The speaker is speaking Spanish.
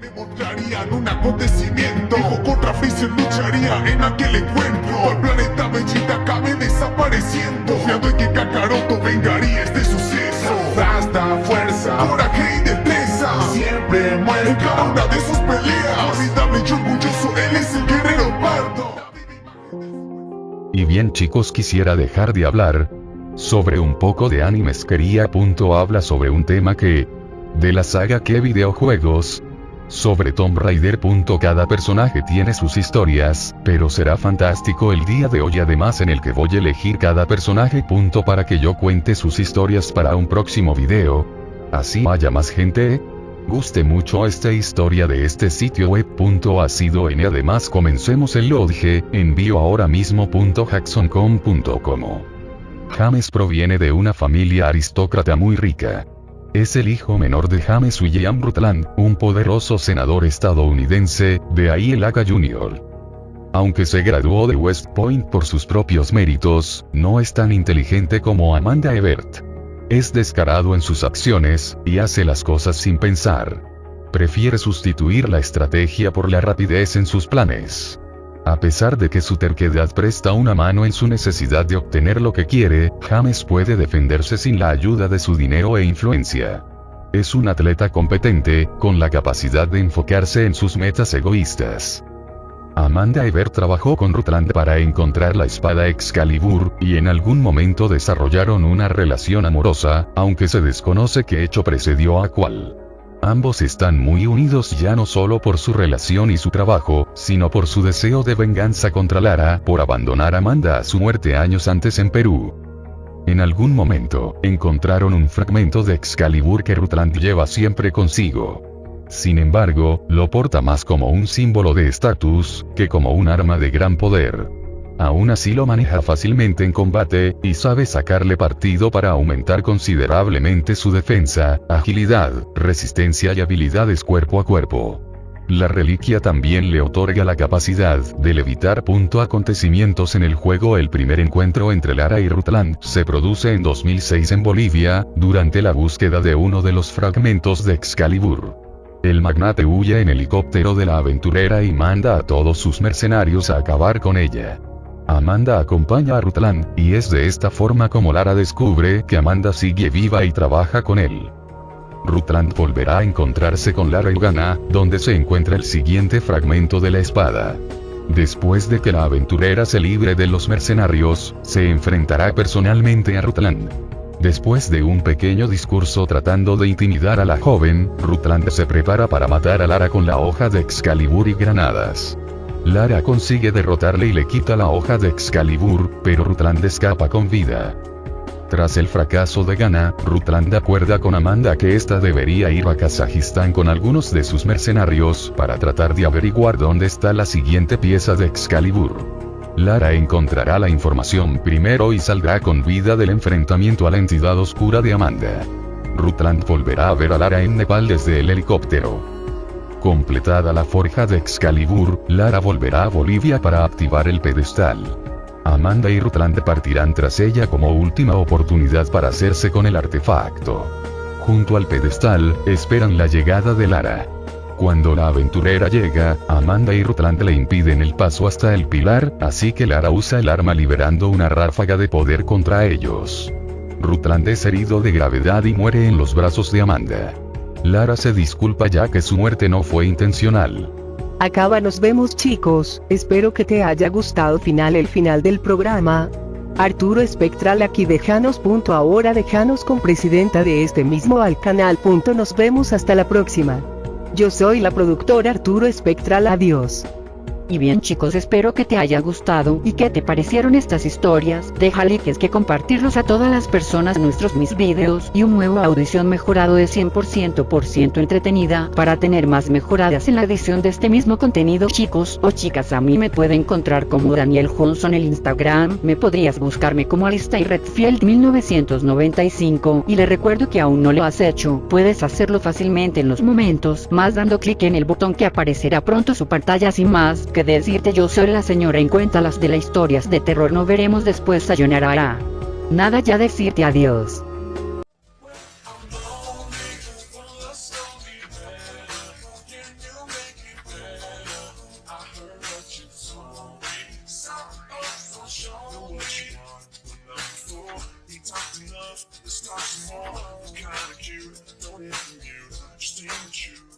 me mostrarían un acontecimiento. Dijo contra Freezer lucharía en aquel encuentro. El planeta Vegeta acabe desapareciendo. Confiando en que Kakaroto vengaría este suceso. Hasta fuerza, coraje y destreza. Siempre muere en cada una de sus peleas. Formidable y orgulloso, él es el guerrero pardo. Y bien chicos quisiera dejar de hablar sobre un poco de animes. Quería. Punto habla sobre un tema que de la saga que videojuegos sobre Tomb Raider. Cada personaje tiene sus historias, pero será fantástico el día de hoy además en el que voy a elegir cada personaje. Para que yo cuente sus historias para un próximo video. Así haya más gente. Guste mucho esta historia de este sitio web. Ha sido en además comencemos el lodge, envío ahora mismo. Jackson.com.com James proviene de una familia aristócrata muy rica. Es el hijo menor de James William Rutland, un poderoso senador estadounidense, de ahí el Jr. Aunque se graduó de West Point por sus propios méritos, no es tan inteligente como Amanda Ebert. Es descarado en sus acciones, y hace las cosas sin pensar. Prefiere sustituir la estrategia por la rapidez en sus planes. A pesar de que su terquedad presta una mano en su necesidad de obtener lo que quiere, James puede defenderse sin la ayuda de su dinero e influencia. Es un atleta competente, con la capacidad de enfocarse en sus metas egoístas. Amanda Ever trabajó con Rutland para encontrar la espada Excalibur, y en algún momento desarrollaron una relación amorosa, aunque se desconoce qué hecho precedió a cuál. Ambos están muy unidos ya no solo por su relación y su trabajo, sino por su deseo de venganza contra Lara por abandonar a Amanda a su muerte años antes en Perú. En algún momento, encontraron un fragmento de Excalibur que Rutland lleva siempre consigo. Sin embargo, lo porta más como un símbolo de estatus, que como un arma de gran poder. Aún así lo maneja fácilmente en combate, y sabe sacarle partido para aumentar considerablemente su defensa, agilidad, resistencia y habilidades cuerpo a cuerpo. La reliquia también le otorga la capacidad de levitar. Punto acontecimientos en el juego El primer encuentro entre Lara y Rutland se produce en 2006 en Bolivia, durante la búsqueda de uno de los fragmentos de Excalibur. El magnate huye en helicóptero de la aventurera y manda a todos sus mercenarios a acabar con ella. Amanda acompaña a Rutland, y es de esta forma como Lara descubre que Amanda sigue viva y trabaja con él. Rutland volverá a encontrarse con Lara y Gana, donde se encuentra el siguiente fragmento de la espada. Después de que la aventurera se libre de los mercenarios, se enfrentará personalmente a Rutland. Después de un pequeño discurso tratando de intimidar a la joven, Rutland se prepara para matar a Lara con la hoja de Excalibur y granadas. Lara consigue derrotarle y le quita la hoja de Excalibur, pero Rutland escapa con vida. Tras el fracaso de Gana, Rutland acuerda con Amanda que ésta debería ir a Kazajistán con algunos de sus mercenarios para tratar de averiguar dónde está la siguiente pieza de Excalibur. Lara encontrará la información primero y saldrá con vida del enfrentamiento a la entidad oscura de Amanda. Rutland volverá a ver a Lara en Nepal desde el helicóptero. Completada la forja de Excalibur, Lara volverá a Bolivia para activar el pedestal. Amanda y Rutland partirán tras ella como última oportunidad para hacerse con el artefacto. Junto al pedestal, esperan la llegada de Lara. Cuando la aventurera llega, Amanda y Rutland le impiden el paso hasta el pilar, así que Lara usa el arma liberando una ráfaga de poder contra ellos. Rutland es herido de gravedad y muere en los brazos de Amanda. Lara se disculpa ya que su muerte no fue intencional. Acaba nos vemos chicos, espero que te haya gustado final el final del programa. Arturo Espectral aquí dejanos. Ahora dejanos con presidenta de este mismo al canal. Nos vemos hasta la próxima. Yo soy la productora Arturo Espectral. Adiós. Y bien chicos espero que te haya gustado y que te parecieron estas historias, deja like es que compartirlos a todas las personas nuestros mis videos y un nuevo audición mejorado de 100% por ciento entretenida para tener más mejoradas en la edición de este mismo contenido chicos o chicas. A mí me pueden encontrar como Daniel Johnson el Instagram, me podrías buscarme como Alista y Redfield 1995 y le recuerdo que aún no lo has hecho, puedes hacerlo fácilmente en los momentos más dando clic en el botón que aparecerá pronto su pantalla. Sin más que decirte yo soy la señora en cuenta las de las historias de terror no veremos después sayonara. Ah, nada ya decirte adiós. It's more don't you Just you